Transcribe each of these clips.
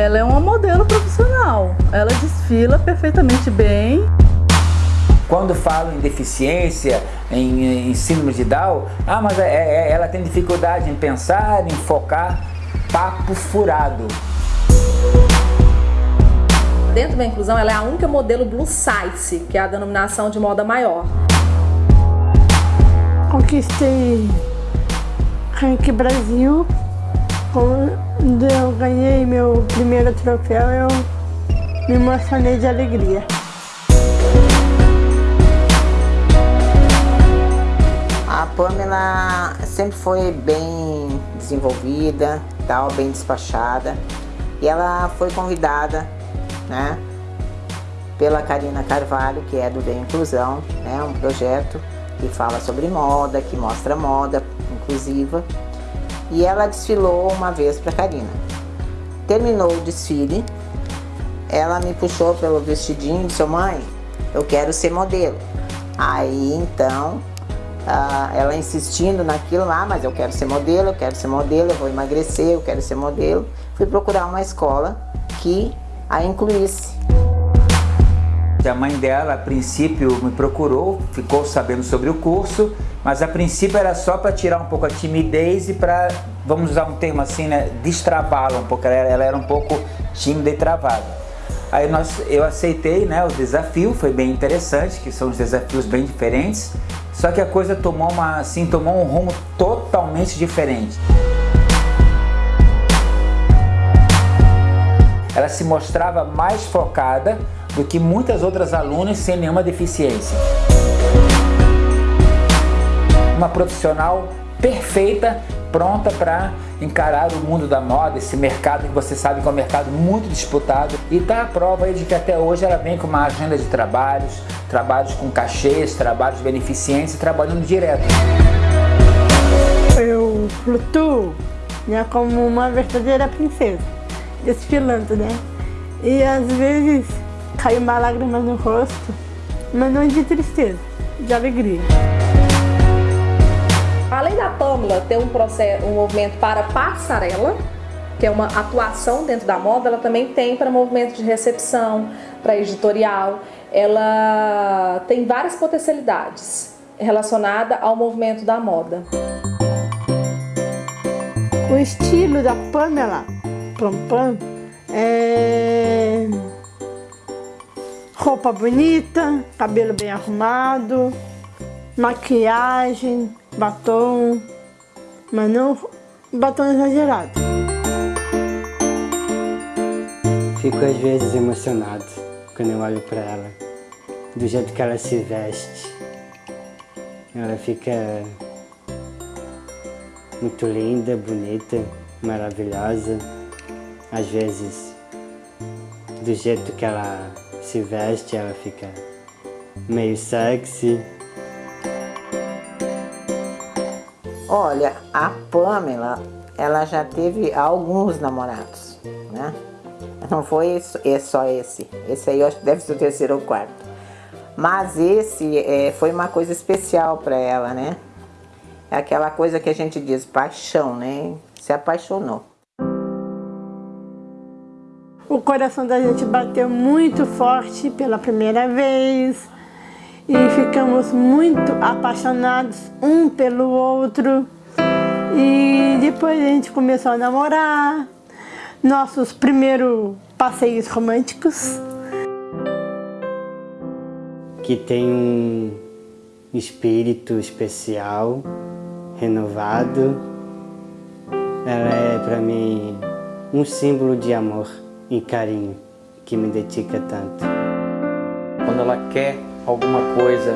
Ela é uma modelo profissional. Ela desfila perfeitamente bem. Quando falo em deficiência, em, em síndrome de Down, ah, mas é, é, ela tem dificuldade em pensar, em focar, papo furado. Dentro da inclusão, ela é a única modelo blue size, que é a denominação de moda maior. Conquistei Rank Brasil. Quando eu ganhei meu primeiro troféu, eu me emocionei de alegria. Pamela sempre foi bem desenvolvida, tal, bem despachada. E ela foi convidada, né, pela Karina Carvalho, que é do Bem Inclusão, né, um projeto que fala sobre moda, que mostra moda inclusiva. E ela desfilou uma vez para Karina. Terminou o desfile, ela me puxou pelo vestidinho e disse, mãe, eu quero ser modelo. Aí então ela insistindo naquilo ah, mas eu quero ser modelo, eu quero ser modelo, eu vou emagrecer, eu quero ser modelo. Fui procurar uma escola que a incluísse. A mãe dela, a princípio, me procurou, ficou sabendo sobre o curso, mas a princípio era só para tirar um pouco a timidez e para, vamos usar um termo assim, né, destravá-la um pouco, ela era, ela era um pouco tímida e travada. Aí nós, eu aceitei né, o desafio, foi bem interessante, que são os desafios bem diferentes, só que a coisa tomou, uma, assim, tomou um rumo totalmente diferente. Ela se mostrava mais focada do que muitas outras alunas sem nenhuma deficiência. Uma profissional perfeita, pronta para encarar o mundo da moda, esse mercado que você sabe que é um mercado muito disputado e está a prova de que até hoje ela vem com uma agenda de trabalhos, trabalhos com cachês, trabalhos de beneficência, trabalhando direto. Eu flutuo né, como uma verdadeira princesa, desfilando, né? E às vezes cai uma lágrima no rosto, mas não de tristeza, de alegria. Além da Pamela ter um, processo, um movimento para passarela, que é uma atuação dentro da moda, ela também tem para movimento de recepção, para editorial. Ela tem várias potencialidades relacionada ao movimento da moda. O estilo da Pamela Pam Pam é roupa bonita, cabelo bem arrumado, maquiagem, batom, mas não batom exagerado. Fico às vezes emocionado quando eu olho para ela, do jeito que ela se veste. Ela fica muito linda, bonita, maravilhosa. Às vezes, do jeito que ela se veste, ela fica meio sexy. Olha, a Pamela, ela já teve alguns namorados, né? Não foi é só esse. Esse aí eu acho que deve ser o terceiro ou quarto. Mas esse é, foi uma coisa especial para ela, né? É aquela coisa que a gente diz, paixão, né? Se apaixonou. O coração da gente bateu muito forte pela primeira vez e ficamos muito apaixonados um pelo outro. E depois a gente começou a namorar, nossos primeiros passeios românticos. Que tem um espírito especial, renovado. Ela é para mim um símbolo de amor e carinho que me dedica tanto. Quando ela quer alguma coisa,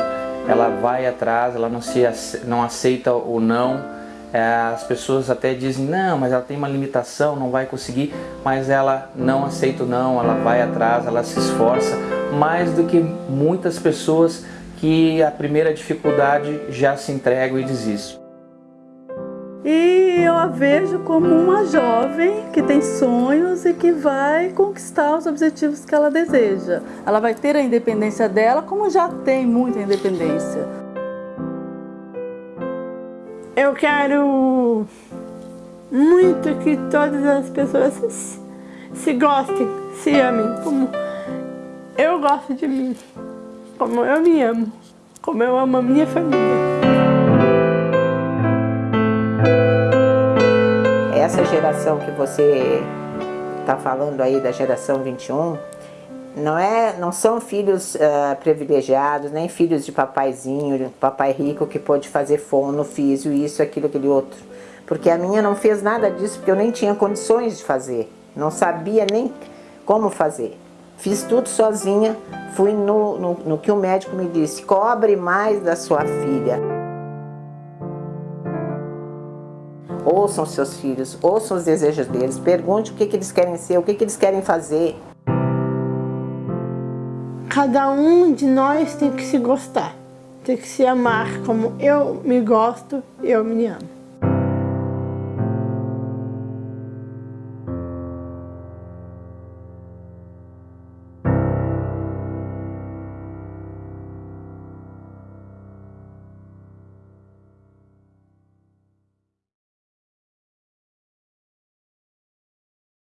ela vai atrás, ela não, se, não aceita o não. É, as pessoas até dizem, não, mas ela tem uma limitação, não vai conseguir, mas ela não aceita o não, ela vai atrás, ela se esforça, mais do que muitas pessoas que a primeira dificuldade já se entregam e desistem. E a vejo como uma jovem que tem sonhos e que vai conquistar os objetivos que ela deseja. Ela vai ter a independência dela, como já tem muita independência. Eu quero muito que todas as pessoas se gostem, se amem, como eu gosto de mim, como eu me amo, como eu amo a minha família. Essa geração que você está falando aí da geração 21, não, é, não são filhos uh, privilegiados, nem filhos de papaizinho, papai rico que pode fazer fono, físio, isso, aquilo, aquele outro. Porque a minha não fez nada disso, porque eu nem tinha condições de fazer. Não sabia nem como fazer. Fiz tudo sozinha, fui no, no, no que o médico me disse, cobre mais da sua filha. Ouçam seus filhos, ouçam os desejos deles, pergunte o que, que eles querem ser, o que, que eles querem fazer. Cada um de nós tem que se gostar, tem que se amar como eu me gosto, eu me amo.